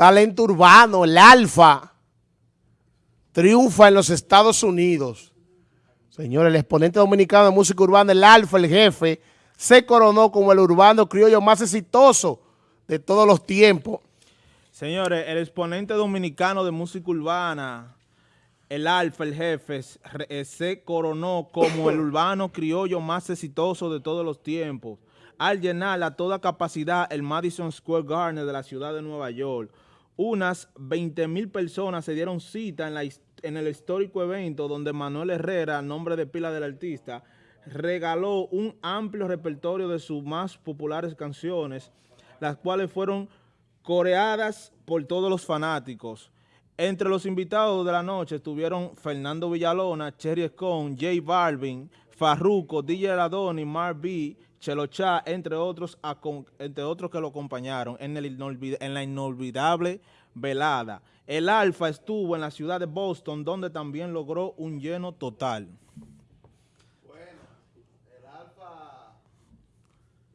talento urbano, el alfa, triunfa en los Estados Unidos. Señores, el exponente dominicano de música urbana, el alfa, el jefe, se coronó como el urbano criollo más exitoso de todos los tiempos. Señores, el exponente dominicano de música urbana, el alfa, el jefe, eh, se coronó como el urbano criollo más exitoso de todos los tiempos, al llenar a toda capacidad el Madison Square Garden de la ciudad de Nueva York. Unas 20 mil personas se dieron cita en, la, en el histórico evento donde Manuel Herrera, nombre de pila del artista, regaló un amplio repertorio de sus más populares canciones, las cuales fueron coreadas por todos los fanáticos. Entre los invitados de la noche estuvieron Fernando Villalona, Cherry Scone, J Balvin, Farruko, DJ Radoni, Mar B, Chelo Cha, entre otros, entre otros que lo acompañaron en, el en la inolvidable velada. El Alfa estuvo en la ciudad de Boston, donde también logró un lleno total. Bueno, el Alfa,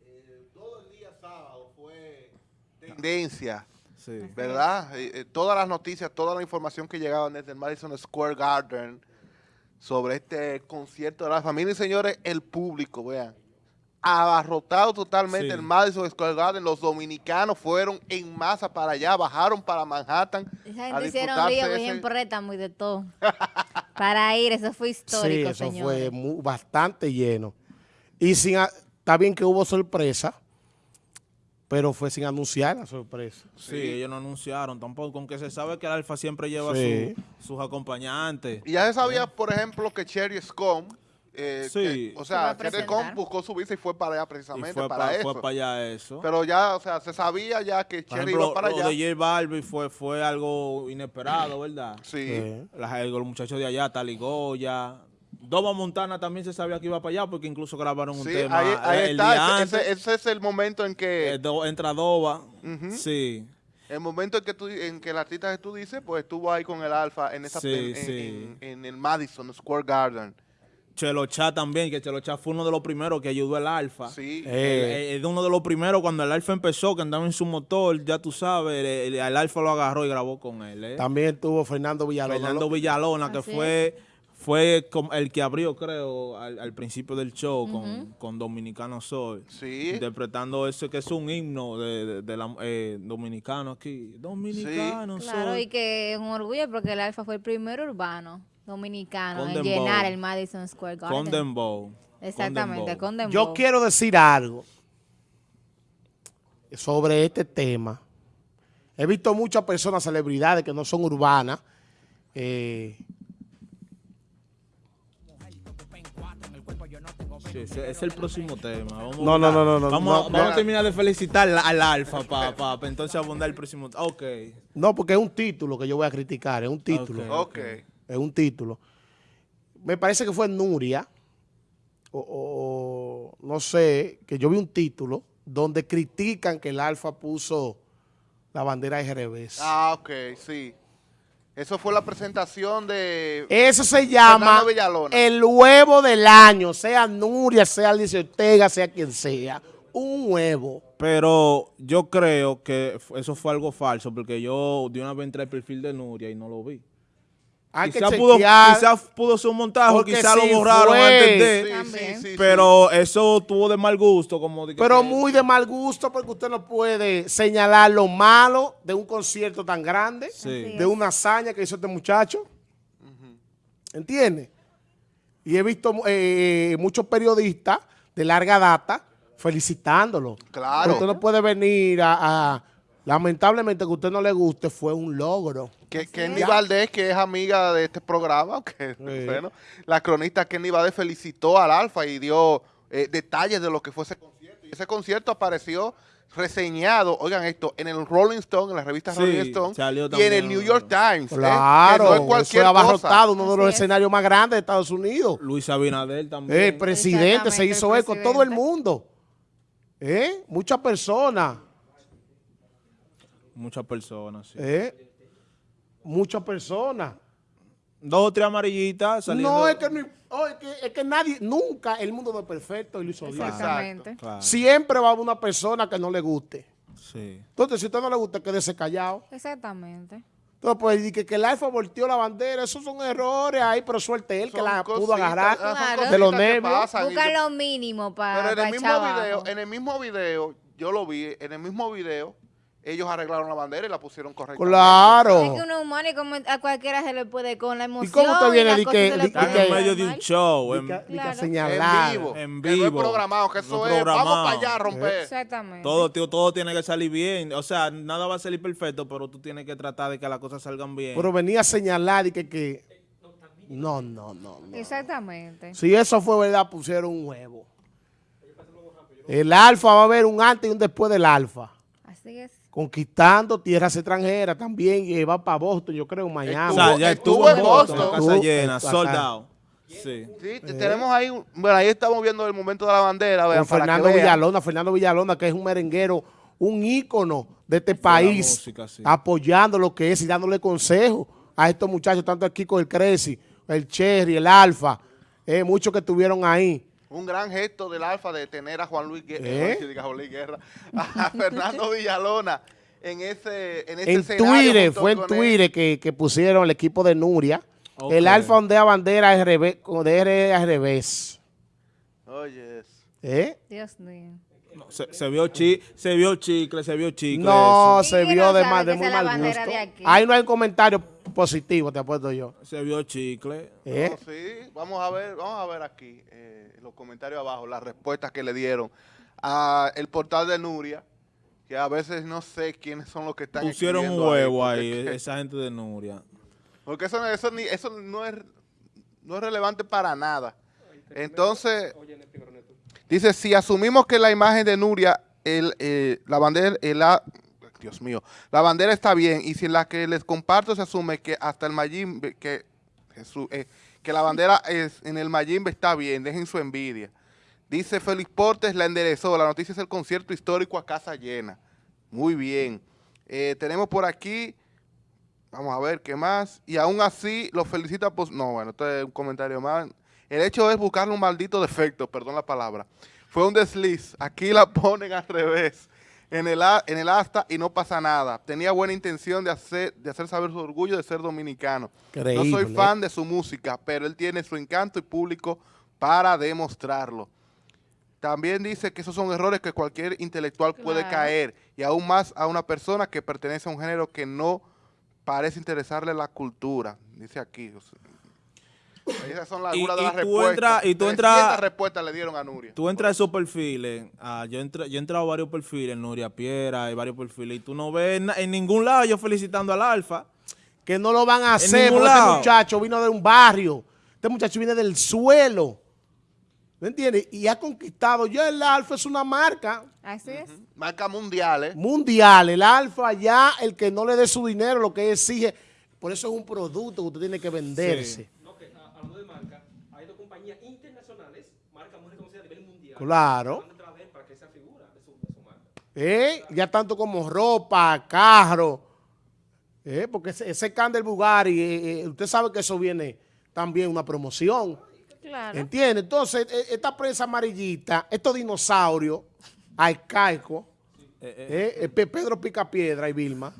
eh, todo el día sábado fue tendencia ¿Verdad? Eh, eh, todas las noticias, toda la información que llegaban desde el Madison Square Garden sobre este concierto de la familia. Y señores, el público, vean, abarrotado totalmente el Madison Square Garden. Los dominicanos fueron en masa para allá, bajaron para Manhattan. Esa gente hicieron río, en préstamo y de todo. para ir, eso fue histórico, sí, eso fue bastante lleno. Y sin, está bien que hubo sorpresa, pero fue sin anunciar la sorpresa. Sí, ellos no anunciaron tampoco, aunque se sabe que el Alfa siempre lleva sus acompañantes. Y ya se sabía, por ejemplo, que Cherry Scom, eh, sí. o sea, Cherry Scom buscó su visa y fue para allá precisamente para eso. Fue para allá eso. Pero ya, o sea, se sabía ya que Cherry iba para allá. Lo de J Balbi fue, fue algo inesperado, ¿verdad? Sí. los muchachos de allá, Taligoya, Doma Montana también se sabía que iba para allá porque incluso grabaron un tema. Ahí, ahí está, ese, es el momento en que... Eh, entra Doba, sí. El momento en que, tú, en que el artista que tú dices, pues estuvo ahí con el Alfa en, esa, en, el Madison Square Garden. Chelocha también, que Chelocha fue uno de los primeros que ayudó al Alfa. Sí. Eh, es uno de los primeros cuando el Alfa empezó, que andaba en su motor, ya tú sabes, el, Alfa lo agarró y grabó con él. ¿eh? También tuvo Fernando Villalona. Fernando Villalona, que fue fue el que abrió, creo, al, principio del show con, Dominicano Soy. Sí. Interpretando ese que es un himno de, la, eh, dominicano aquí. Dominicano sí. Claro, y que es un orgullo porque el Alfa fue el primer urbano dominicano en llenar el Madison Square Garden. Exactamente, con Dembow. Yo quiero decir algo sobre este tema. He visto muchas personas, celebridades que no son urbanas, eh, es el próximo tema. Vamos no, no, no, no, Vamos, vamos a terminar de felicitar al Alfa para pa, entonces abundar el próximo Ok. No, porque es un título que yo voy a criticar, es un título. Ok. Es un título. Me parece que fue Nuria, o, no sé, que yo vi un título donde critican que el Alfa puso la bandera de Jerez. Ah, ok, sí. Eso fue la presentación de... Eso se llama el huevo del año, sea Nuria, sea Alicia Ortega, sea quien sea. Un huevo. Pero yo creo que eso fue algo falso, porque yo de una vez entré al perfil de Nuria y no lo vi. Hay quizá que pudo, quizá pudo ser un montaje, quizá lo borraron antes de, pero eso tuvo de mal gusto. como Pero muy de mal gusto porque usted no puede señalar lo malo de un concierto tan grande, de una hazaña que hizo este muchacho. ¿Entiende? Y he visto eh, muchos periodistas de larga data felicitándolo. Claro. Pero usted no puede venir a Lamentablemente que a usted no le guste fue un logro. Que, Kenny Valdés, que es amiga de este programa, que, bueno, la cronista Kenny Valdés felicitó al Alfa y dio eh, detalles de lo que fue ese concierto. Y ese concierto apareció reseñado, oigan esto, en el Rolling Stone, en la revista Rolling Stone, y en el New York Times. ¿eh? Claro, no es abarrotado, uno de los escenarios más grandes de Estados Unidos. Luis Abinader también. El presidente se hizo eco, todo el mundo. ¿Eh? Muchas personas. Muchas personas, sí. ¿Eh? Muchas personas. Dos o tres amarillitas saliendo. No, es que, es que, nadie, nunca el mundo no es perfecto y lo hizo Exactamente. Siempre va a haber una persona que no le guste. Sí. Entonces, si a usted no le gusta, quédese callado. Exactamente. Entonces, pues, que, que el alfa volteó la bandera, esos son errores ahí, pero suerte él que la pudo agarrar de los nervios. Busca lo mínimo para Pero en el mismo video, en el mismo video, yo lo vi, en el mismo video, ellos arreglaron la bandera y la pusieron correctamente. Claro. Es que uno humano y como a cualquiera se le puede con la emoción. ¿Y cómo te viene de que, en medio de un show? En, señalar. En vivo. En vivo. Que no es programado, que eso es, vamos para allá a romper. Exactamente. Todo, tío, todo tiene que salir bien. O sea, nada va a salir perfecto, pero tú tienes que tratar de que las cosas salgan bien. Pero venía a señalar y que... que no, no, no, no. Exactamente. Si eso fue verdad, pusieron un huevo. El alfa va a haber un antes y un después del alfa. Así es conquistando tierras extranjeras también y va para Boston, yo creo, Miami. o sea, ya estuvo, en Boston, casa llena, soldado. Sí. sí tenemos ahí, bueno, ahí estamos viendo el momento de la bandera. Vean, Fernando Villalona, Fernando Villalona, que es un merenguero, un ícono de este país, apoyando lo que es y dándole consejo a estos muchachos, tanto aquí con el Creci, el Cherry, el Alfa, eh, muchos que estuvieron ahí. Un gran gesto del Alfa de tener a Juan Luis Guerra, ¿Eh? Guerra a Fernando Villalona en ese en, ese en Twitter, fue en Twitter que, pusieron el equipo de Nuria. El Alfa ondea bandera al revés, de al revés. Oye. ¿Eh? Dios mío. Se, vio chi, se vio chicle, se vio chicle. No, se vio de, mal, de muy mal gusto. Ahí no hay comentario positivo, te apuesto yo. Se vio chicle. ¿Eh? sí, vamos a ver, vamos a ver aquí. Eh, los comentarios abajo, las respuestas que le dieron a el portal de Nuria, que a veces no sé quiénes son los que están Pusieron un huevo ahí, esa gente de Nuria. Porque eso, eso, eso no, es, no es relevante para nada. Entonces, dice, si asumimos que la imagen de Nuria, el, eh, la bandera, el, Dios mío, la bandera está bien, y si la que les comparto se asume que hasta el Mayim, que eh, que la bandera es, en el Mayimbe está bien, dejen su envidia. Dice Félix Portes, la enderezó. La noticia es el concierto histórico a casa llena. Muy bien. Eh, tenemos por aquí, vamos a ver qué más. Y aún así, lo felicita. Pues, no, bueno, esto es un comentario más. El hecho es buscarle un maldito defecto, perdón la palabra. Fue un desliz. Aquí la ponen al revés en el, en el asta y no pasa nada. Tenía buena intención de hacer, de hacer saber su orgullo de ser dominicano. No soy fan de su música, pero él tiene su encanto y público para demostrarlo. También dice que esos son errores que cualquier intelectual puede caer, y aún más a una persona que pertenece a un género que no parece interesarle la cultura. Dice aquí. Esas son las, y, de las respuestas. y tú entras, respuestas le dieron a Nuria. Tú entras a esos perfiles. Ah, yo, entré, yo he entrado a varios perfiles, Nuria Piera, hay varios perfiles, y tú no ves en ningún lado yo felicitando al Alfa. Que no lo van a hacer, porque este muchacho vino de un barrio. Este muchacho viene del suelo. ¿Me entiendes? Y ha conquistado. Ya el Alfa es una marca. Así es. Marca mundial, ¿eh? Mundial. El Alfa ya, el que no le dé su dinero, lo que exige. Por eso es un producto que usted tiene que venderse. Claro. ¿Eh? Ya tanto como ropa, carro. ¿Eh? Porque ese, ese can del Bugari, eh, eh, usted sabe que eso viene también una promoción. Claro. ¿Entiende? Entonces, e, esta prensa amarillita, estos dinosaurios arcaicos, eh, Pedro Picapiedra y Vilma,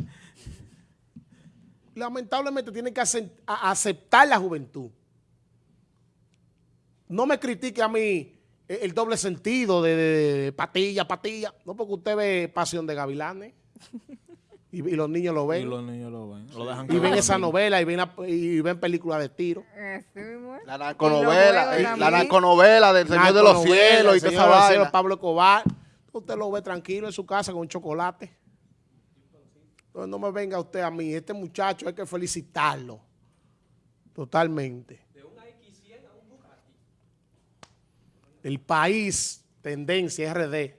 lamentablemente tienen que aceptar la juventud. No me critique a mí el doble sentido de, patilla, patilla. No porque usted ve Pasión de Gavilanes y, los niños lo ven. Y los niños lo ven. y ven esa novela y ven, y ven películas de tiro. La narconovela, eh, la narconovela del Señor de los Cielos y toda esa vaina. Pablo Cobar. Usted lo ve tranquilo en su casa con un chocolate. Entonces no me venga usted a mí. Este muchacho hay que felicitarlo. Totalmente. El país, tendencia RD,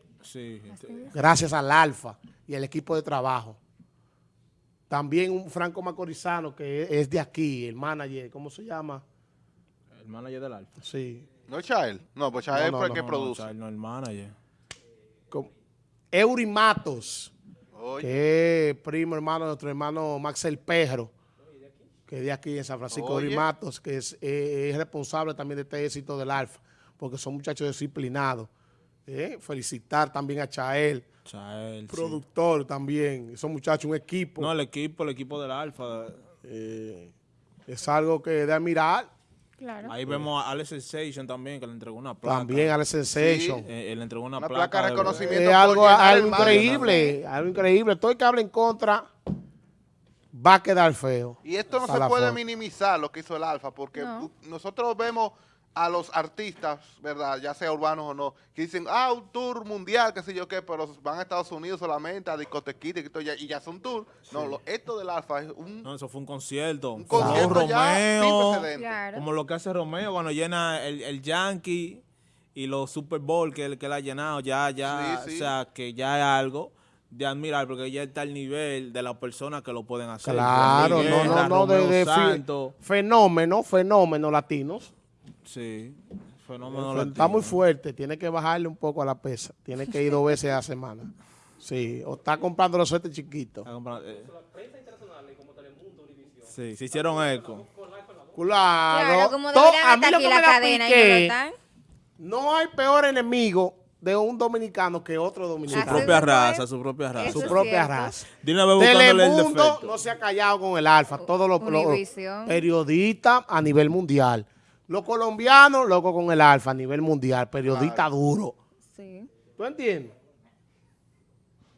gracias al Alfa y al equipo de trabajo. También un Franco Macorizano que es de aquí, el manager, ¿cómo se llama? El manager del Alfa. Sí. ¿No es Chael? No, pues Chael fue el que produce. No, no, el manager. Eurimatos, que es primo hermano de nuestro hermano Maxel Perro, que es de aquí en San Francisco. Eurimatos, que es responsable también de este éxito del Alfa porque son muchachos disciplinados. Eh, felicitar también a Chael. Chael, Productor también. Esos muchachos, un equipo. No, el equipo, el equipo del Alfa. Eh, es algo que de admirar. Claro. Ahí vemos a Alex Sensation también, que le entregó una placa. También Alex Sensation. Eh, él entregó una, una placa, de reconocimiento. Es algo, algo increíble, algo increíble. Todo el que hable en contra va a quedar feo. Y esto no se puede minimizar lo que hizo el Alfa, porque nosotros vemos a los artistas, ¿verdad? Ya sea urbanos o no, que dicen, ah, un tour mundial, qué sé yo qué, pero van a Estados Unidos solamente a discotequitas y, y ya son tour. No, lo, esto del Alfa es un... No, eso fue un concierto. Un concierto Romeo, como lo que hace Romeo cuando llena el, el Yankee y los Super Bowl que, que él ha llenado, ya, ya, o sea, que ya es algo de admirar porque ya está el nivel de las personas que lo pueden hacer. Claro, no, no, no, de, de fenómeno, fenómeno latinos. Sí, fenómeno Está muy fuerte, tiene que bajarle un poco a la pesa. Tiene que ir dos veces a la semana. Sí, o está comprando los suetes chiquitos. Eh. Sí, se hicieron eco. Claro. como a mí lo que la cadena no hay peor enemigo de un dominicano que otro dominicano. Su propia raza, su propia raza. su propia raza. Telemundo no se ha callado con el alfa. Todos los periodistas a nivel mundial. Los colombianos, loco con el alfa a nivel mundial, periodista duro. Sí. ¿Tú entiendes?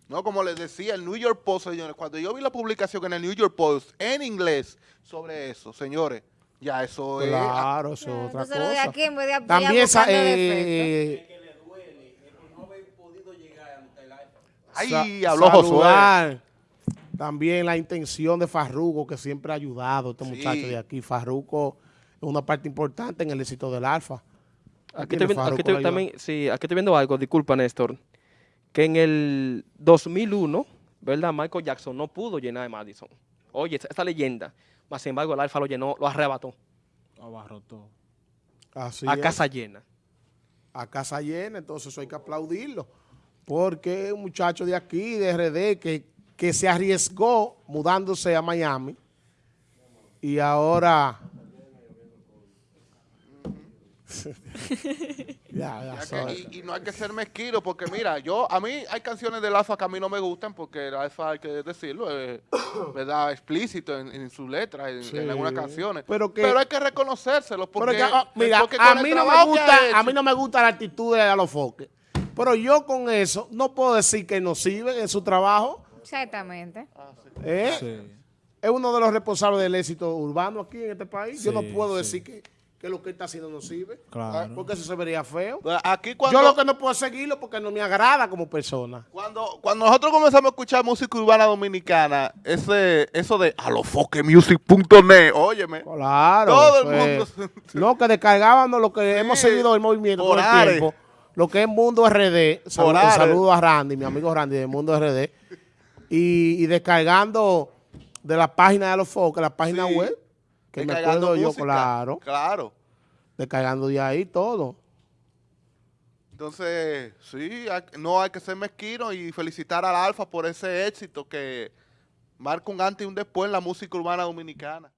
No, como les decía, el New York Post, señores, cuando yo vi la publicación en el New York Post en inglés sobre eso, señores, ya eso es... Claro, eso es otra cosa. De aquí, de También esa... Eh, Ay, habló Josué. También la intención de Farruco, que siempre ha ayudado a este muchacho de aquí. Farruco una parte importante en el éxito del Alfa. Aquí, estoy, también, sí, aquí estoy viendo algo, disculpa Néstor, que en el 2001, ¿verdad? Michael Jackson no pudo llenar de Madison. Oye, esta, leyenda, más sin embargo el Alfa lo llenó, lo arrebató. Abarrotó. Así a casa llena. A casa llena, entonces eso hay que aplaudirlo. Porque es un muchacho de aquí, de RD, que, que se arriesgó mudándose a Miami y ahora y, no hay que ser mezquino porque mira, yo a mí hay canciones del Alfa que a mí no me gustan porque el Alfa hay que decirlo, es ¿verdad? explícito en, sus letras, en, algunas canciones. Pero, hay que reconocérselo porque, ah, mira, a mí no me gusta, a mí no me gusta la actitud de Alofoque. Pero yo con eso no puedo decir que no sirve en su trabajo. Exactamente. ¿Eh? Es uno de los responsables del éxito urbano aquí en este país. yo no puedo decir que que lo que está haciendo no sirve. Claro. Porque eso se vería feo. Pues aquí cuando, Yo lo que no puedo seguirlo porque no me agrada como persona. Cuando, cuando nosotros comenzamos a escuchar música urbana dominicana, ese eso de alofoquemusic.net, óyeme. Claro. Todo el mundo. no, que descargábamos lo que hemos seguido el movimiento por, el tiempo. Lo que es Mundo RD. Saludos saludo a Randy, mi amigo Randy de Mundo RD. Y, descargando de la página de Alofoque, la página web que me acuerdo yo, claro. Claro. Descargando de ahí todo. Entonces, sí, no hay que ser mezquino y felicitar al Alfa por ese éxito que marca un antes y un después en la música urbana dominicana.